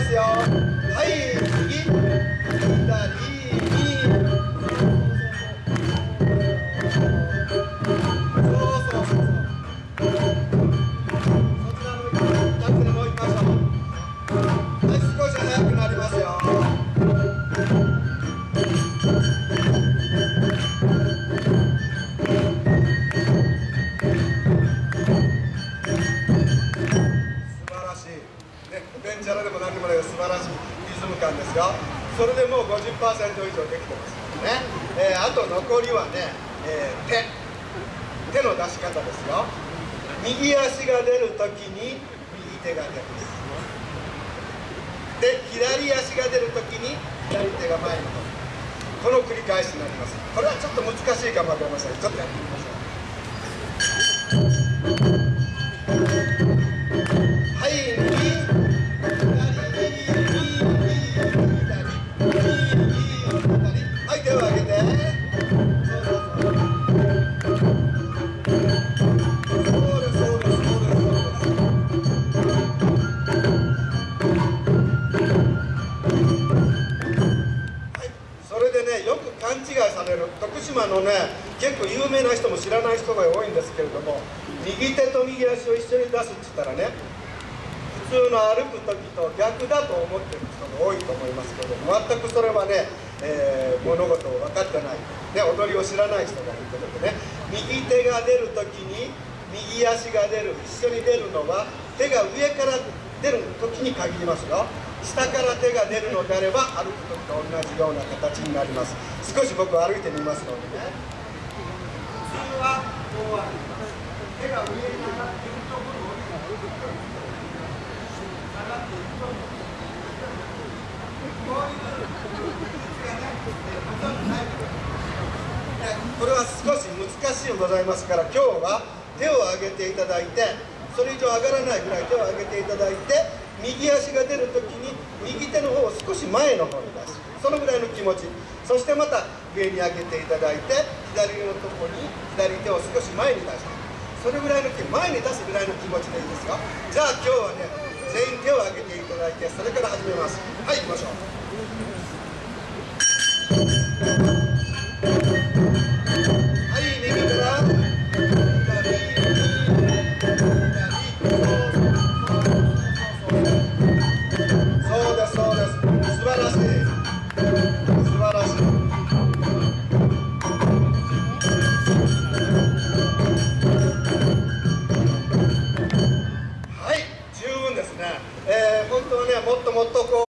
ますよ。はい。リズム感ですよそれでもう50%以上できてますね、えーあと残りはね、えー手手の出し方ですよ右足が出るときに右手が出るで左足が出るときに左手が前にこの繰り返しになりますこれはちょっと難しいかもわかりませんちょっとやってみましょう違いされる、徳島のね、結構有名な人も知らない人が多いんですけれども、右手と右足を一緒に出すって言ったらね、普通の歩く時と逆だと思ってる人が多いと思いますけど全くそれはね、えー物事を分かってない、ね、踊りを知らない人がいるということでね右手が出る時に右足が出る一緒に出るのは手が上から出る時に限りますよ下から手が出るのであれば歩く時と同じような形になります。少し僕歩いてみますのでね。普通はこう歩きます手が上に上がっているところを下がっていくとこういうがねほとんどないこれは少し難しいございますから今日は手を上げていただいてそれ以上上がらないぐらい手を上げていただいて右足が出るときに右手の方を少し前の方に出す。そのぐらいの気持ち。そしてまた上に上げていただいて左のとこに左手を少し前に出してそれぐらいの気前に出すぐらいの気持ちでいいですよ。じゃあ今日はね全員手を挙げていただいてそれから始めます。はい行きましょう。